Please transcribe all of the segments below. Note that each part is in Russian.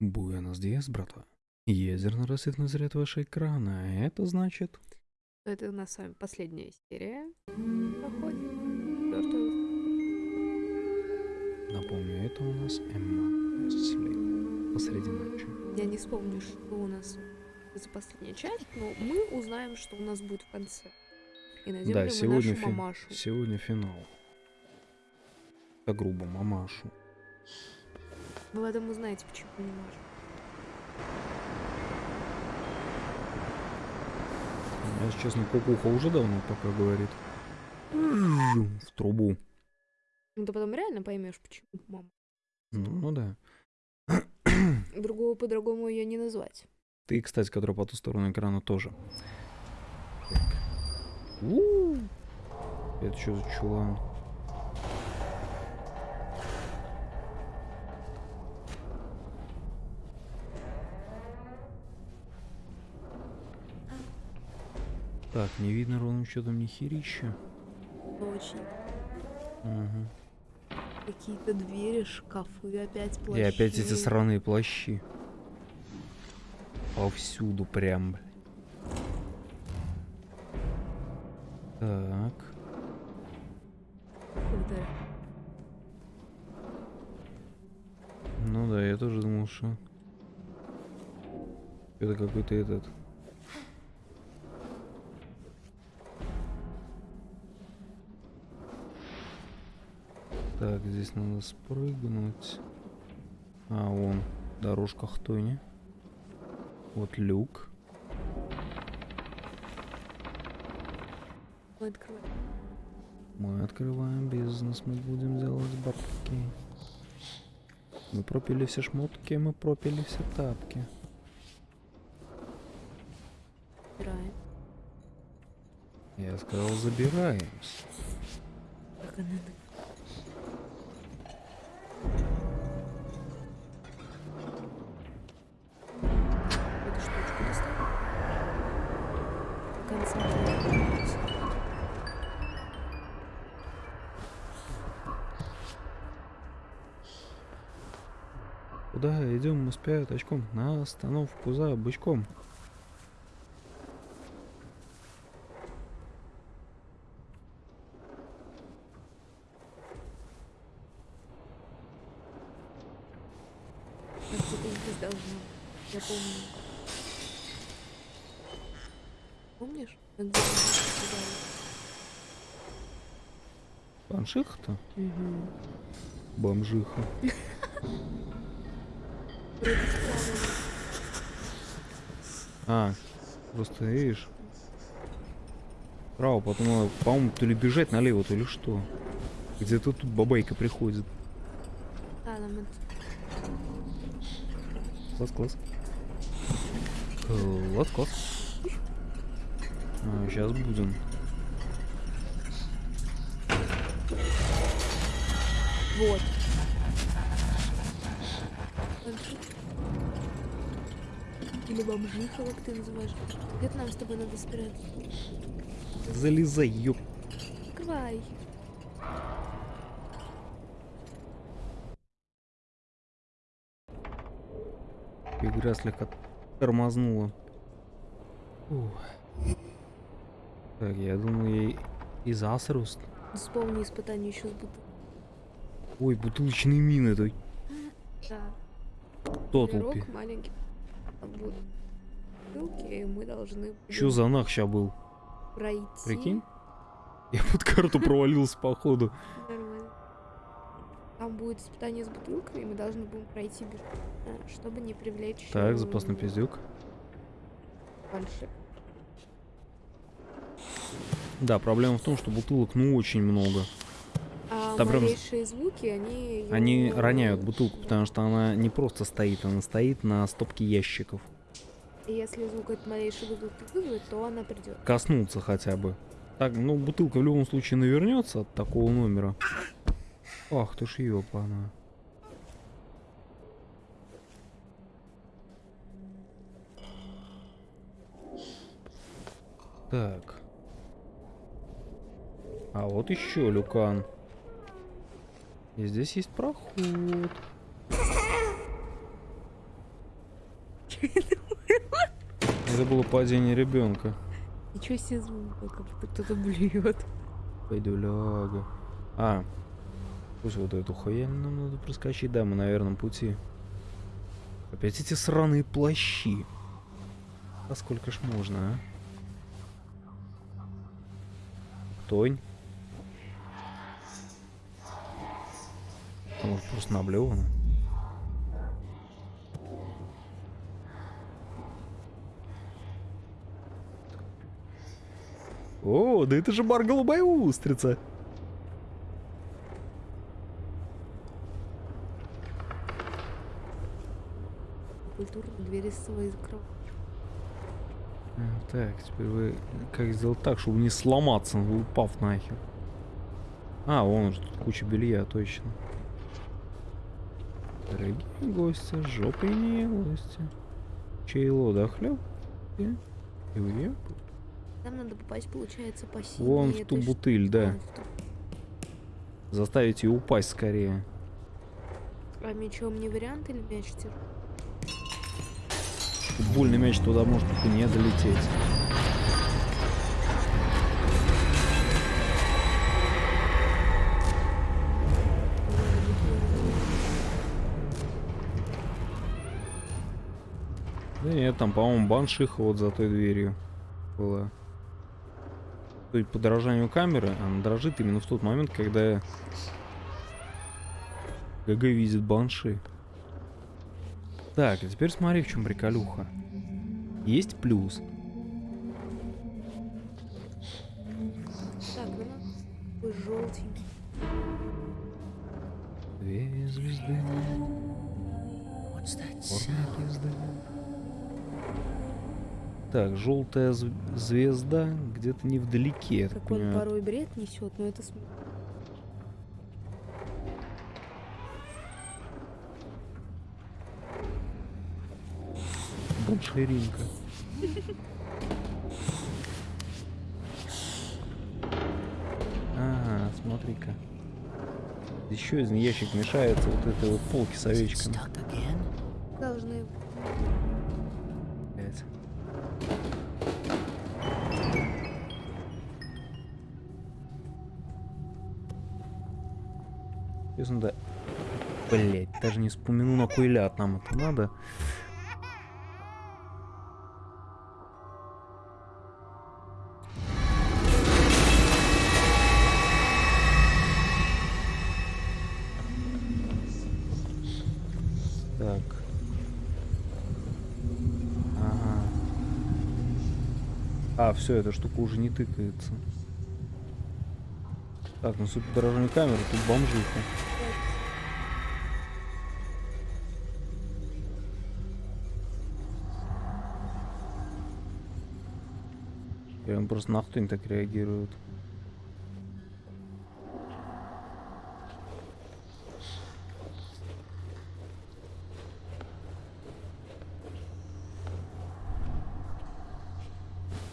Буэнос диас, братва. Ядерно рассветный заряд вашего экрана. а Это значит... Это у нас с вами последняя серия проходит. Напомню, это у нас Эмма. Посреди ночи. Я не вспомню, что у нас за последняя часть, но мы узнаем, что у нас будет в конце. И найдем Да, ли мы сегодня, нашу фи- мамашу. сегодня финал. По грубо, мамашу. Вы в этом узнаете, почему не можем. Я, честно, кукуха уже давно пока говорит. В трубу. Ну ты потом реально поймешь, почему мама. Ну, ну да. Другого по-другому ее не назвать. Ты, кстати, который по ту сторону экрана тоже. Так. У. Это что за чулан? Так, не видно ровным счетом ни херища. Очень. Мгм. Какие-то двери, шкафы, опять И плащи. опять эти сраные плащи. Повсюду прям. Так. Круто. Ну да, я тоже думал, что это какой-то этот. Так, здесь надо спрыгнуть. А, вон, дорожка хтони. Вот люк. Мы открываем. Мы открываем бизнес, мы будем делать бабки. Мы пропили все шмотки, мы пропили все тапки. Убираем. Я сказал, забираемся. Как она конца. Куда идем мы с пяточком? На остановку за бычком. А где-то здесь должно. Я помню. Помнишь? как где мы сказали? Баншиха-то? Мгм. Бомжиха. А, просто видишь. Право, потом надо, по-моему, то ли бежать налево, то ли что. Где-то тут бабайка приходит. А. Класс, класс. Класс, класс. А, сейчас будем. Вот. Или бомжиха, как ты называешь. Где-то нам с тобой надо спрятаться. Залезай, ёп. Открывай. Игра слегка тормознула. Ух. Так, я думаю, ей и засруст. Вспомни испытание еще с бутылкой. Ой, бутылочные мины, это Да. тоталпи. Маленький. Бутылки, мы должны Чё за нах ща был? пройти. Прикинь? Я под карту провалился, походу. Нормально. Там будет испытание с бутылкой, и мы должны будем пройти а, чтобы не привлечь... Так, э, запасный пиздюк. Банши. Да, проблема в том, что бутылок ну очень много. Прям- малейшие звуки, они... Они роняют бутылку, потому что она не просто стоит, она стоит на стопке ящиков. И если звук от малейшей бутылки вызовет, то она придет. Коснуться хотя бы. Так, ну бутылка в любом случае навернется от такого номера. Ах ты ж ёпана. Так. А вот еще люкан. И здесь есть проход. Это было падение ребенка. Ничего себе звук, как будто кто-то блюет. Пойдуляга. А, пусть вот эту хуяль нам надо проскочить. Да, мы на верном пути. Опять эти сраные плащи. А сколько ж можно, а? Тонь. Может просто наблевано? О, да это же бар голубая устрица. Культурно двери свои закрывают. А, Так, теперь вы как сделать так, чтобы не сломаться, упав нахер? А, вон же тут куча белья, точно. Дорогие гости, жопой не гости. Чейло, да, хлеб? И уеб. Там надо попасть, получается, по синей Вон в ту ш- бутыль, да. Ту. Заставить ее упасть скорее. А мечом не вариант или мяч тер- Футбольный мяч туда может только не долететь. Нет, там, по-моему, баншиха вот за той дверью была. Судя по дрожанию камеры, она дрожит именно в тот момент, когда ГГ видит банши. Так, а теперь смотри, в чем приколюха. Есть плюс. Так, ну желтенький. Две звезды. Так, желтая зв- звезда где-то невдалеке, Как он понимаю. порой бред несет, но это Банширинка. Ага, смотри-ка. Еще один ящик мешается вот этой вот полки с овечками. Даже не вспомяну, на кой ляд нам это надо. Так. А, все, эта штука уже не тыкается. Так, ну дорожной камеры, тут бомжиха. Он просто нахуй так реагирует.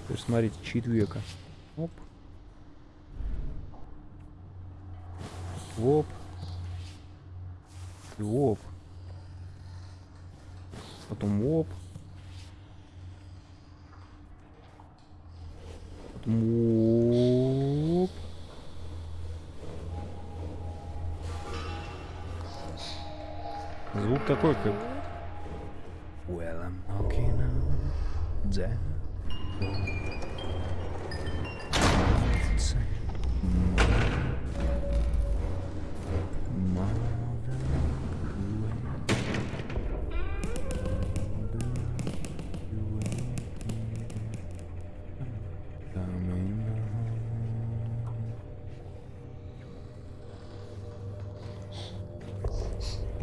Есть, смотрите, чит века. Оп. Оп. И оп. Потом оп. Потом оп. Звук такой, как... Well, I'm knocking on the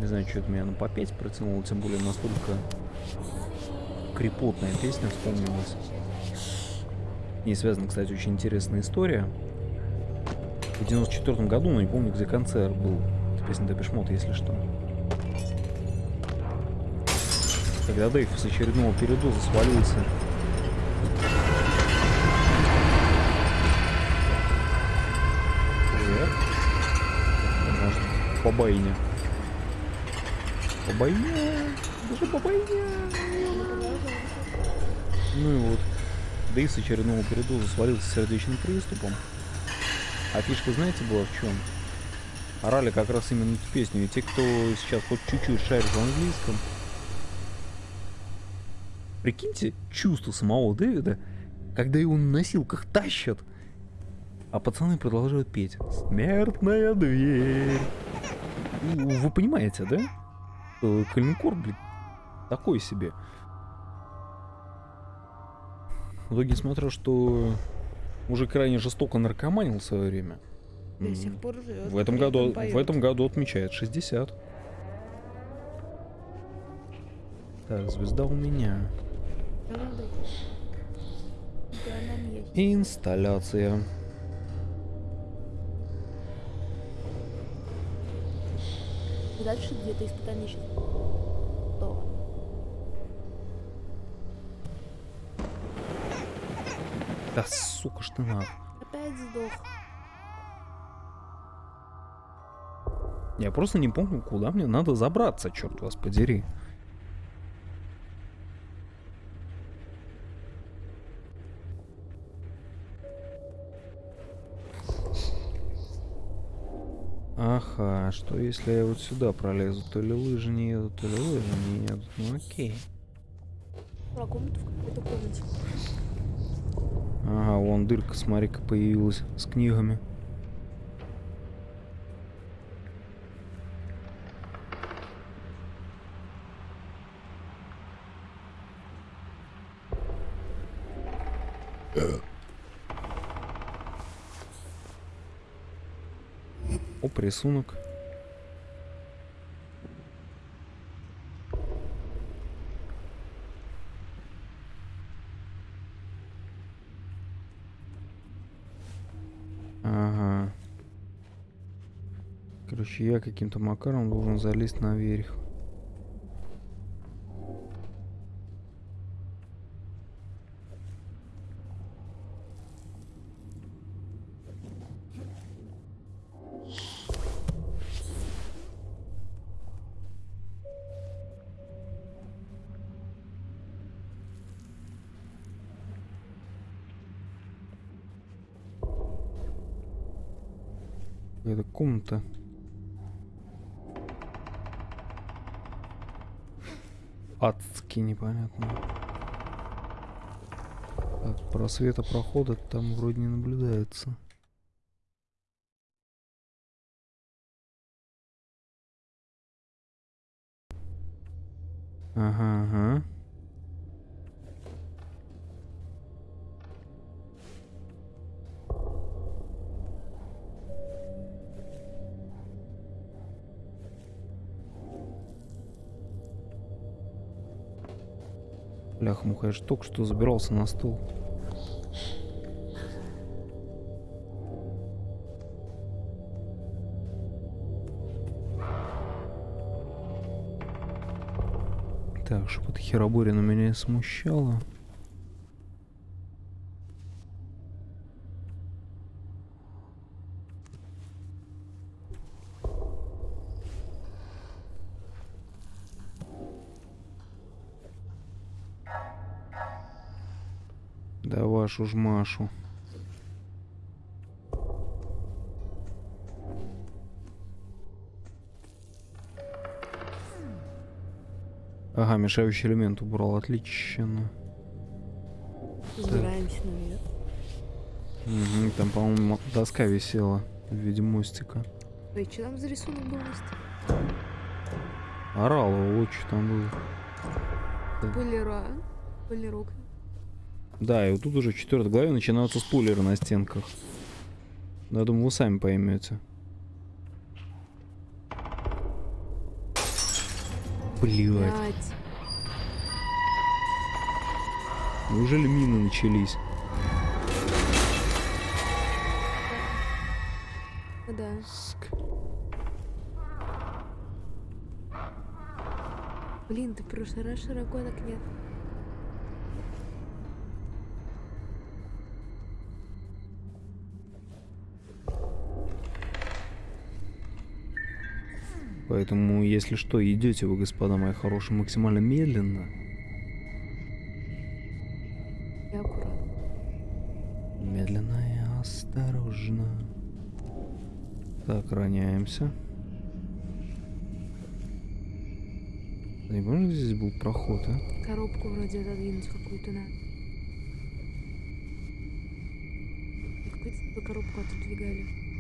Не знаю, что это меня на попеть протянуло, тем более настолько крепотная песня вспомнилась. Не связана, кстати, очень интересная история. В 94 году, но не помню, где концерт был. Это песня Депешмот, если что. Когда Дэйв с очередного передоза свалился. По байне. По байне. же бабайня. Ну и вот. Дейс очередного передоза свалился с сердечным приступом. А фишка, знаете, была в чем? Орали как раз именно эту песню. И те, кто сейчас хоть чуть-чуть шарит в английском, прикиньте чувство самого Дэвида, когда его на носилках тащат, а пацаны продолжают петь. Смертная дверь. Ну, Вы понимаете, да? Э, Калинкор, блин, такой себе. В итоге смотрю, что уже крайне жестоко наркоманил в свое время. До сих пор живет. В этом году, в этом году отмечает 60. Так, звезда у меня. Инсталляция. И дальше где-то испытание сейчас. Готово. Да сука ты нах. Опять сдох. Я просто не помню, куда мне надо забраться, черт вас подери. Ага, что если я вот сюда пролезу? То ли лыжи не едут, то ли лыжи не едут. Ну окей. Про комнату в какой-то комнате. Ага, вон дырка, смотри-ка, появилась с книгами. Оп, рисунок. Ага. Короче, я каким-то макаром должен залезть наверх. Адски непонятно. Так, просвета прохода там вроде не наблюдается. Ага, ага. Бляха, муха, я же только что забирался на стол. Так, чтобы эта хероборина меня не Да вашу ж Машу. Ага, мешающий элемент убрал, отлично. Забираемся наверх. Мгм, там, по-моему, доска висела в виде мостика. Ой, что там за рисунок был? Настя? Орал вот что там было. Полира. Полирок. Да, и вот тут уже в четвертой главе начинаются спойлеры на стенках. Я думаю, вы сами поймете. Блять, неужели мины начались? Да. Да. Ск. Блин, ты в прошлый раз широко так нет. Поэтому, если что, идете вы, господа мои хорошие, максимально медленно. И аккуратно. Медленно и осторожно. Так, роняемся. Не помню, здесь был проход, а? Коробку вроде отодвинуть какую-то надо. Какую-то коробку отодвигали.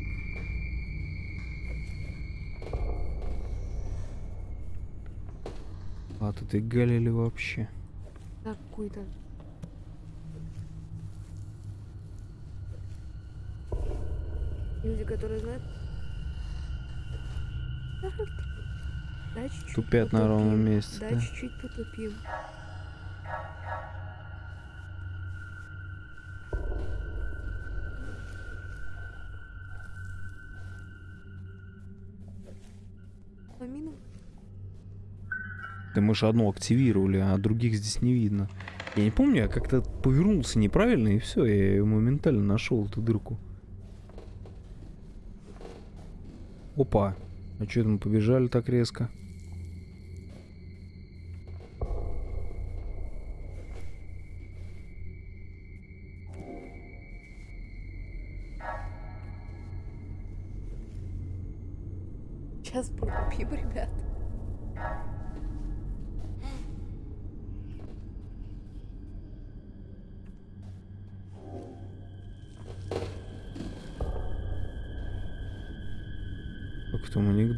А ты галили вообще? Так, какую-то. Люди, которые знают. Да, чуть-чуть Тупят на ровном потупим. месте, Да, да? чуть-чуть потупим. Мы же одну активировали, а других здесь не видно. Я не помню, я как-то повернулся неправильно, и все, я моментально нашел, эту дырку. Опа. А что это мы побежали так резко? Сейчас потупим, ребят.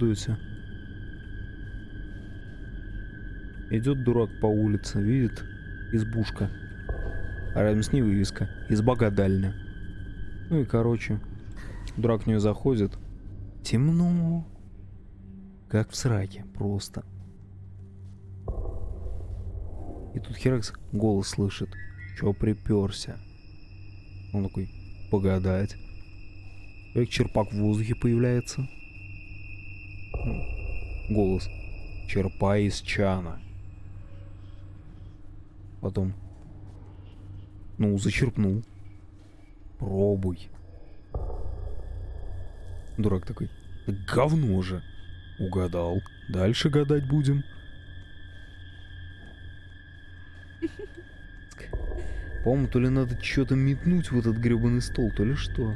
Анекдоте. Идет дурак по улице, видит избушка. А рядом с ней вывеска. Изба гадальня. Ну и короче, дурак в нее заходит. Темно. Как в сраке, просто. И тут Херакс голос слышит. Чё приперся? Он такой, погадать. Как черпак в воздухе появляется. Голос. Черпай из чана. Потом. Ну, зачерпнул. Пробуй. Дурак такой. «Да говно же. Угадал. Дальше гадать будем. По-моему, то ли надо что-то метнуть в этот гребаный стол, то ли что.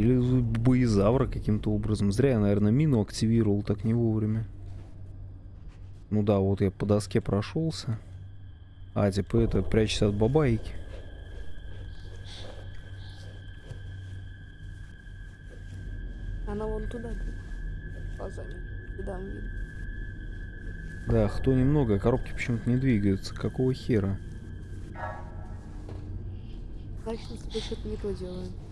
Или боезавра каким-то образом. Зря я, наверное, мину активировал так не вовремя. Ну да, вот я по доске прошелся. А, типа это, прячься от бабайки. Она вон туда глазами. Видно. Да, кто немного, коробки почему-то не двигаются. Какого хера? Значит, мы с тобой что-то не то делаем.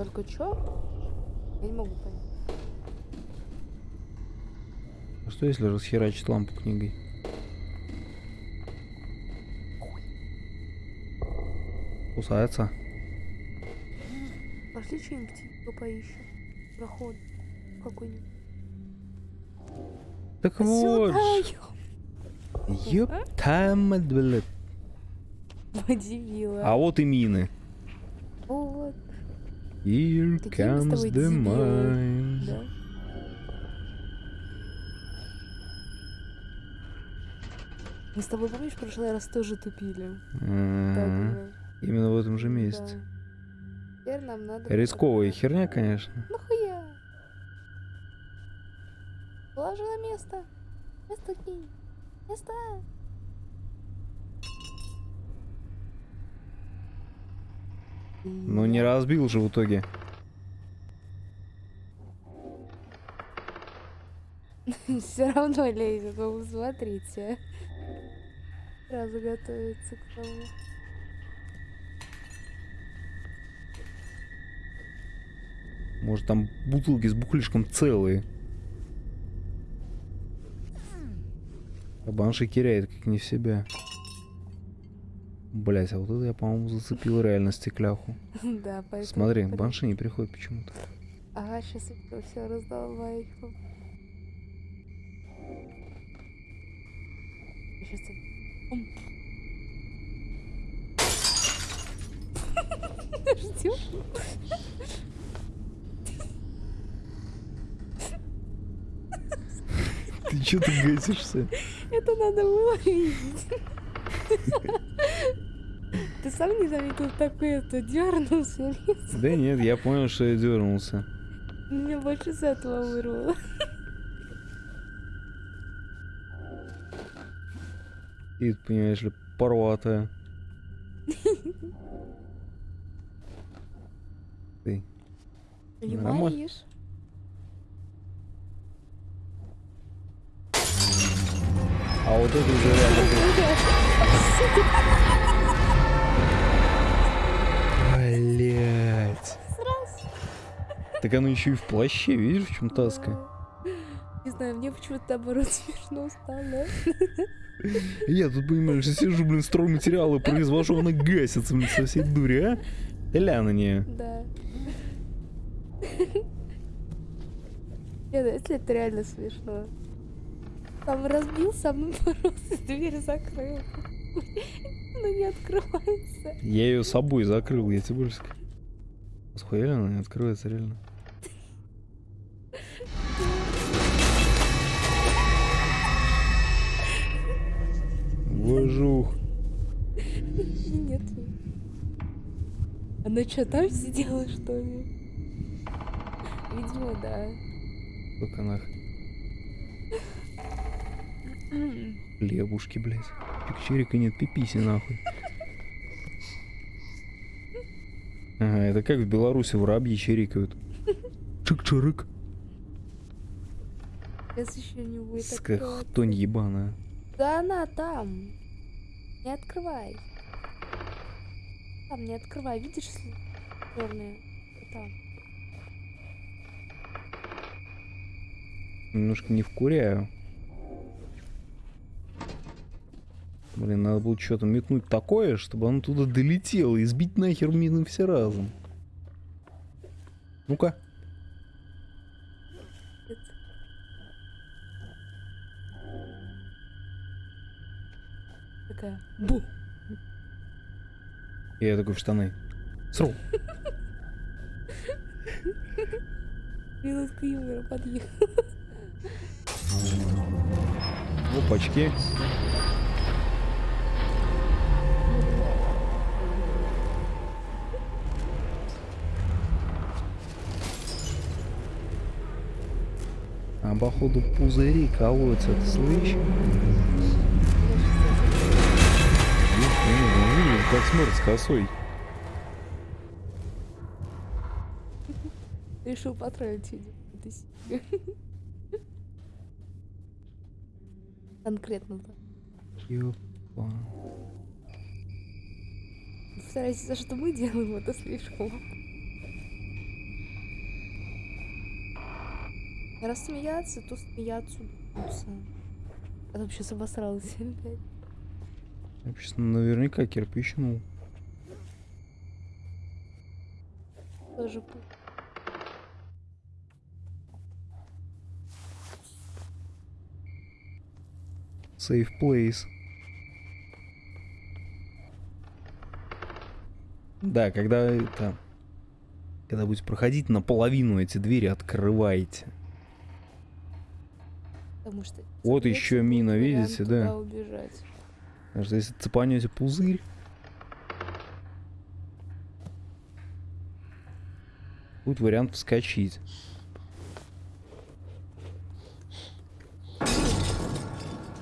Только чё? Я не могу понять. А что если расхерачить лампу книгой? Кусается. Пошли что-нибудь типа поищем. Проход какой-нибудь. Так вот. Ёп, там, блядь. Подивила. А вот и мины. Вот, Here с comes the mines. да. Мы с тобой, помнишь, в прошлый раз тоже тупили? М, Так, да. Именно в этом же месте. Да. Теперь нам надо... Рисковая херня, конечно. Нахуя? Положи на место. Место кинь. Место. Но не разбил же в итоге. Все равно лезет, вы смотрите. Сразу готовится к тому. Может там бутылки с бухлишком целые. А банши теряет как не в себя. Блять, а вот это я, по-моему, зацепил реально стекляху. Да, поэтому... Смотри, банши не приходит почему-то. Ага, сейчас все раздолбаю. Сейчас... Ждем. Ты что ты гасишься? Это надо выловить. Ты сам не заметил такое, это дернулся. Да нет, я понял, что я дернулся. Меня больше с этого вырвало. И, понимаешь ли, порватая. Ты. Понимаешь? А вот это уже реально... Так оно еще и в плаще, видишь, в чем таска? Не знаю, мне почему-то наоборот смешно стало. Я тут, понимаешь, сижу, блин, стройматериалы произвожу, она гасится, блин, со всей дури, а? Ля на нее. Да. Нет, если это реально смешно. Сам разбил, сам боролся, дверь закрыл. Но не открывается. Я ее собой закрыл, я тебе больше скажу. Схуяли она не открывается реально. Вожух. И нет. Она что, там сидела, что ли? Видимо, да. Только нах. Лебушки, блядь. Пикчерика нет, пиписи нахуй. Ага, это как в Беларуси воробьи чирикают. Чик-чирик. Сейчас еще не будет Сука, открываться. хтонь ебаная. Да она там. Не открывай. Там не открывай, видишь, черные? Там. Немножко не вкуряю. Блин, надо было что-то метнуть такое, чтобы оно туда долетело и сбить нахер мины все разом. Ну-ка. Такая. Бу. Я такой в штаны. Сру. Минутка юмора подъехал. Опачки. А походу пузыри колотятся, ты слышишь? Как смотрит с косой. Решил потроллить видимо. Это себе. Конкретно, да. Ёпа. Старайтесь, за что мы делаем, это слишком. Раз смеяться, то смеяться там сейчас обосралась опять. Я щас наверняка кирпичнул. Тоже Safe place. Да, когда это... Когда будете проходить, наполовину эти двери открывайте. Потому что... Вот еще мина, видите, да? убежать. Потому что если цепанете пузырь... Будет вариант вскочить.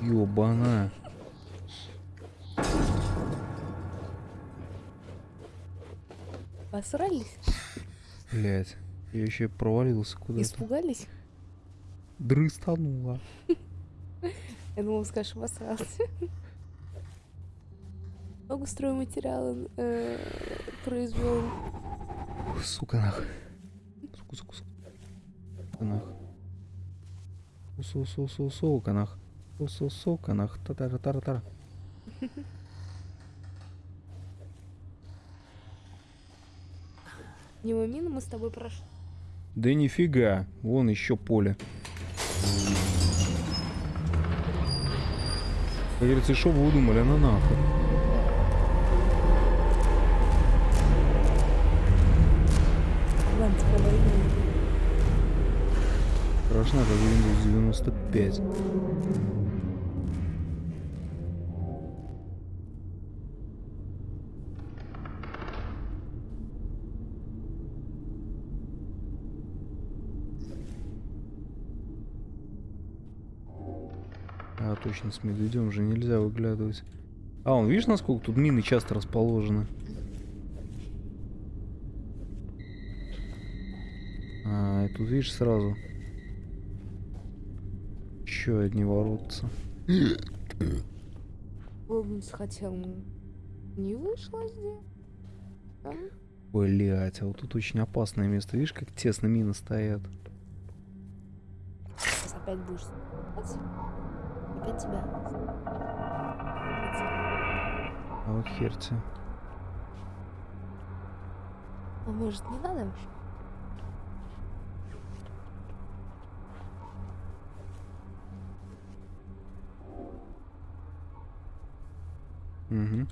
Ёбана. Посрались? Блять. Я еще провалился куда-то. Испугались? Дрыстанула. Я думала, скажешь, обосрался. Много стройматериала э, произвел. Сука нах. Сука, сука, сука. Сука нах. Су, су, су, сука нах. Су, су, сука нах. та та та та та Мимо мины мы с тобой прошли. Да нифига. Вон еще поле. Как говорится, что вы удумали, на нахуй. Страшно, как Windows 95. А, точно, с медведем же нельзя выглядывать. А, он видишь, насколько тут мины часто расположены? Тут, видишь, сразу. Еще одни воротца. Лобнус хотел. Не вышло здесь. Да? Блять, а вот тут очень опасное место. Видишь, как тесно мины стоят? Сейчас опять будешь. Опять тебя. А вот хер тебе. А может не надо? Угу.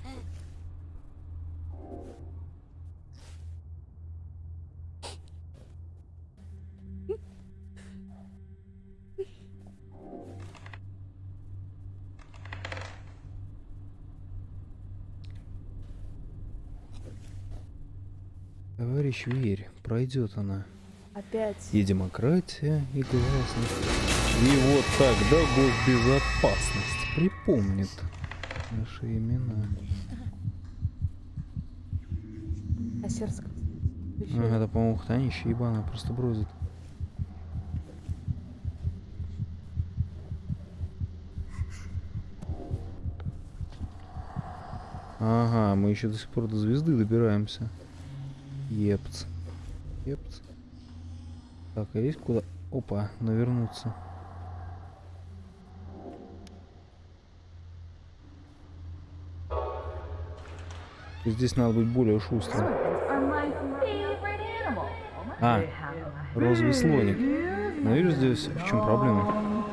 Товарищ, верь, пройдет она. Опять. И демократия, и гласность. И вот тогда госбезопасность припомнит наши имена. А сердце А, это, по-моему, хтонище ебаное, просто бродит. Ага, мы еще до сих пор до звезды добираемся. Епц. Епц. Так, а есть куда? Опа, навернуться. Здесь надо быть более шустрым. А, розовый слоник. Но видишь здесь в чем проблема?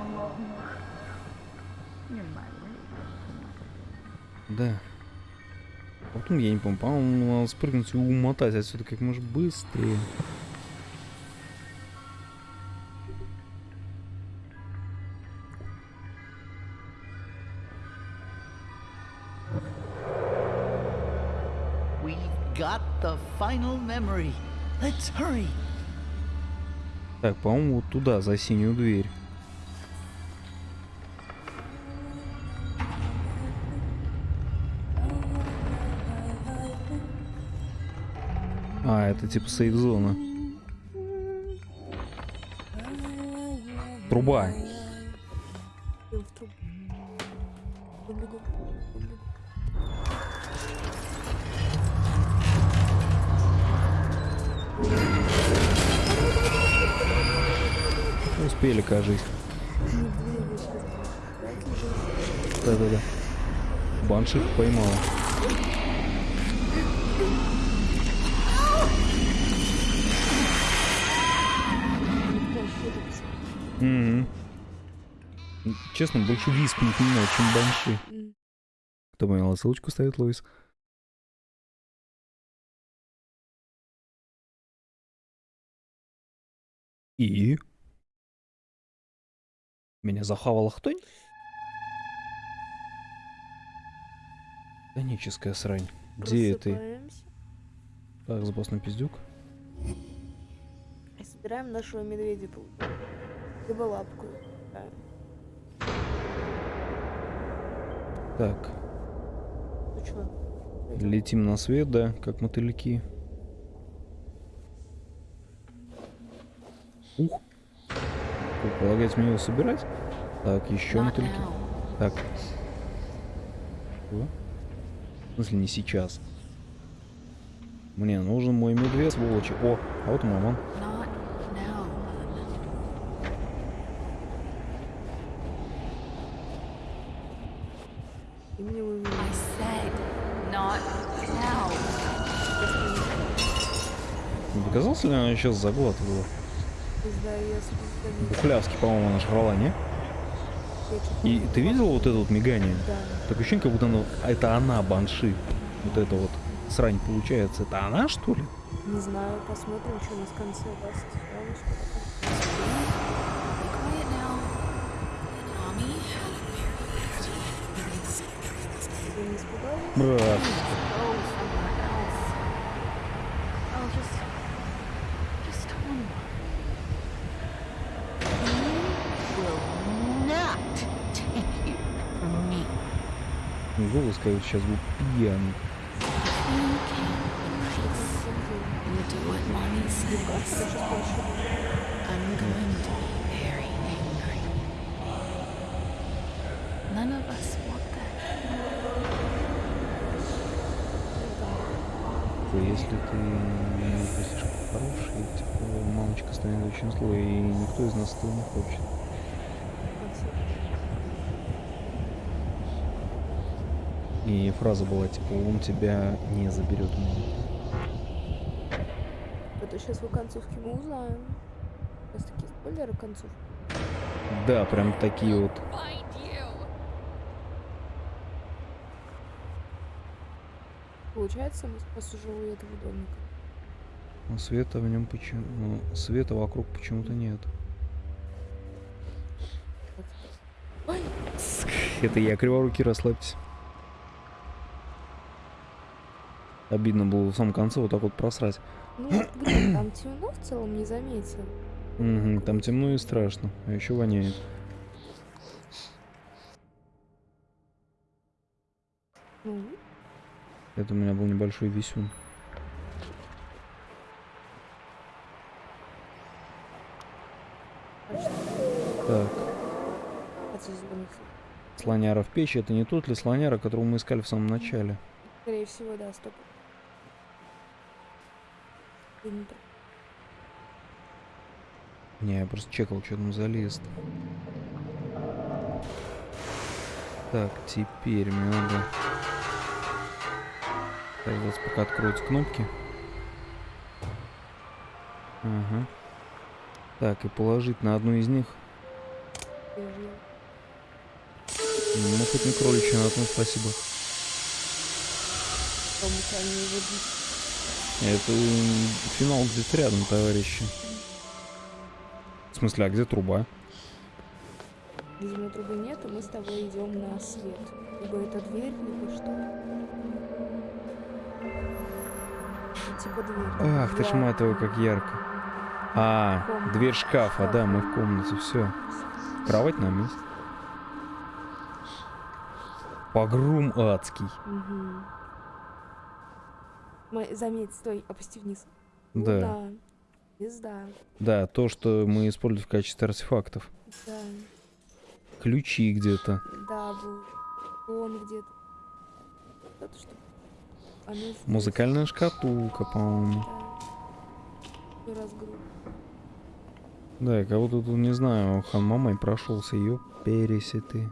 Да. А Потом я не помню, по-моему, надо спрыгнуть и умотать отсюда как можно быстрее. Final memory. Let's hurry. Так, по-моему, вот туда, за синюю дверь. А, это типа сейф-зона. Труба. Я Успели, кажись. Да-да-да. Баншик поймала. Мгм. Честно, больше висп не понимаю, чем банши. Кто понял, ссылочку ставит Лоис. И? Меня захавала хтонь? Коническая срань. Где ты? Так, запасной пиздюк. И собираем нашего медведя. Либо лапку. Да. Так, Ну летим на свет, да, как мотыльки. Ух. Полагается мне его собирать? Так, еще мотыльки. Так. Что? В смысле не сейчас? Мне нужен мой медведь, сволочи. О, а вот и мамон. Показался ли она сейчас заглатывала? пизда, Пляски, по-моему, она шрала, не? И ты видел вот это вот мигание? Да. Так ощущение, как будто она, это она, банши. Вот это вот срань получается. Это она, что ли? Не знаю, посмотрим, что у нас в конце даст. Брат. Голос, как сейчас был пьяный. Типа, если ты не слишком хороший, типа, мамочка станет очень злой, и никто из нас этого не хочет. И фраза была типа, он тебя не заберет. Это сейчас в концовке мы узнаем. Сейчас такие спойлеры концовки. Да, прям такие вот. Получается, мы спас уже у этого домика. Но света в нем почему... ну, света вокруг почему-то нет. Это я криворуки, расслабьтесь. Обидно было в самом конце вот так вот просрать. ну, блин, там темно в целом, не заметил. Мгм, там темно и страшно, а еще воняет. Ну, Это у меня был небольшой висюн. Так, слоняра в печи, это не тот ли слоняра, которого мы искали в самом начале? Скорее всего, да, стоп. Ты не я просто чекал, что там за лист. Так, теперь мне надо... Дождаться, пока откроются кнопки. Ага. Так, и положить на одну из них. Ну, хоть не кроличья, на том спасибо. Кому тебя не водить. Это финал где-то рядом, товарищи. В смысле, а где труба? Видимо, трубы нет, и мы с тобой идем на свет. Либо это дверь, либо что. Типа дверь. Ах, ты ж твою, как ярко. А, дверь шкафа, да, мы в комнате, все. Кровать на месте. Погром адский. Мгм. Ма- Заметь, стой, опусти вниз. Ну Да, да. Звезда. да, то, что мы используем в качестве артефактов. Да. Ключи где-то. Да, был. Он где-то. Что? Музыкальная шкатулка, по-моему. Да. И разгрузка. Да, я кого-то тут, не знаю, хан мамой прошелся, ее пересеты.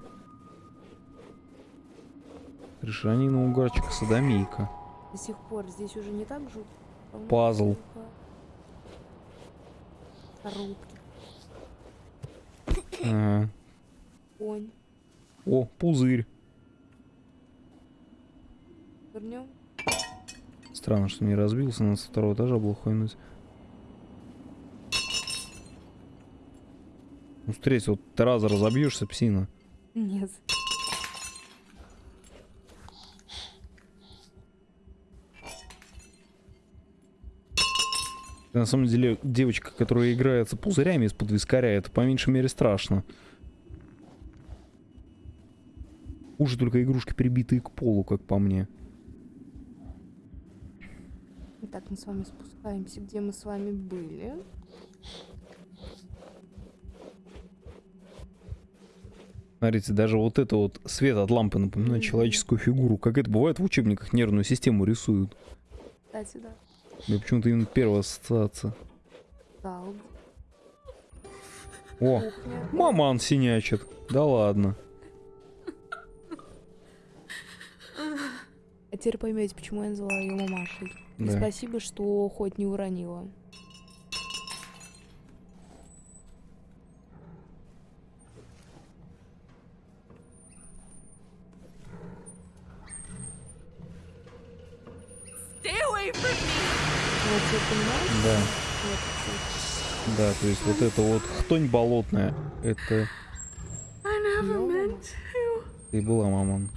Решанина угарчика садомийка. До сих пор здесь уже не так жутко. Пазл. Коробки. Ага. Конь. О, пузырь. Вернем. Странно, что не разбился, надо со второго этажа было хуйнуть. Ну, с третьего ты раза разобьешься, псина. Нет. На самом деле, девочка, которая играется пузырями из-под вискаря, это по меньшей мере страшно. Хуже только игрушки, прибитые к полу, как по мне. Итак, мы с вами спускаемся, где мы с вами были. Смотрите, даже вот это вот свет от лампы напоминает Мгм. человеческую фигуру. Как это бывает в учебниках, нервную систему рисуют. Кстати, да. Да почему-то именно первая ассоциация. Зал. О, Кухня. маман синячит. Да ладно. А теперь поймете, почему я назвала ее мамашей. И Да. спасибо, что хоть не уронила. То есть вот это вот хтонь болотная, это... Ты была, мамон.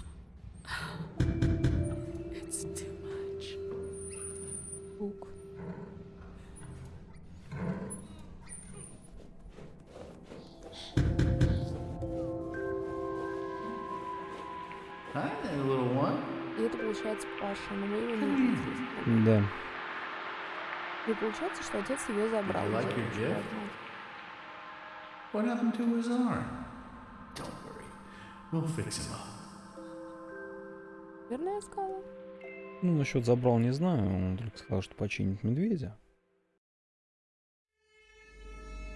Это получается Паша, но мы его. Да. И получается, что отец ее забрал. You like your. What happened to his arm? Don't worry. We'll fix him up. Верно я сказала? Ну, насчет забрал не знаю, он только сказал, что починит медведя.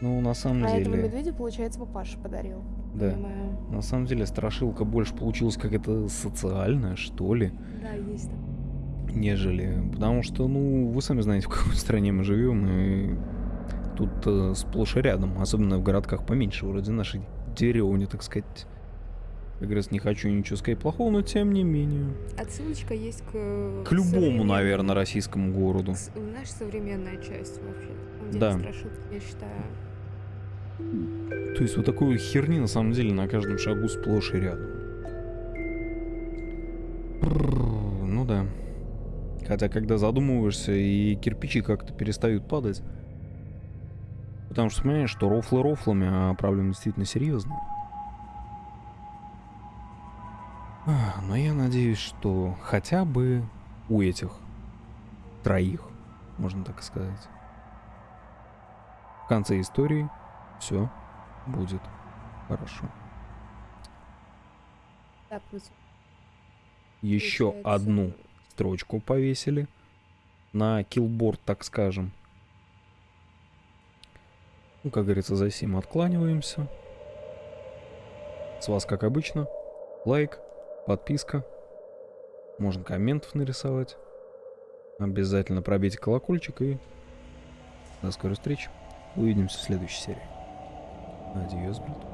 Ну, на самом А этого деле, медведя, получается, папаша подарил. да. Понимаю. На самом деле, страшилка больше получилась какая-то социальная, что ли, Да, есть так. Нежели... Потому что, ну, вы сами знаете, в какой стране мы живем, и тут э, сплошь и рядом, особенно в городках поменьше, вроде нашей деревни, так сказать. Как говорится, не хочу ничего сказать плохого, но тем не менее. Отсылочка есть к... К любому, наверное, российскому городу. с- Знаешь, современная часть вообще. Да. страшилки, я считаю. То есть вот такой херни на самом деле на каждом шагу сплошь и рядом. Ну да. Хотя когда задумываешься и кирпичи как-то перестают падать. Потому что понимаешь, что рофлы рофлами, а проблемы действительно серьезные. Ах, Но я надеюсь, что хотя бы у этих троих, можно так сказать, в конце истории все будет хорошо. Так, Еще одну строчку повесили на килборд, так скажем. Ну, как говорится, за сим откланиваемся. С вас, как обычно, лайк, подписка. Можно комментов нарисовать. Обязательно пробейте колокольчик и до скорой встречи. Увидимся в следующей серии. Адьос, брат.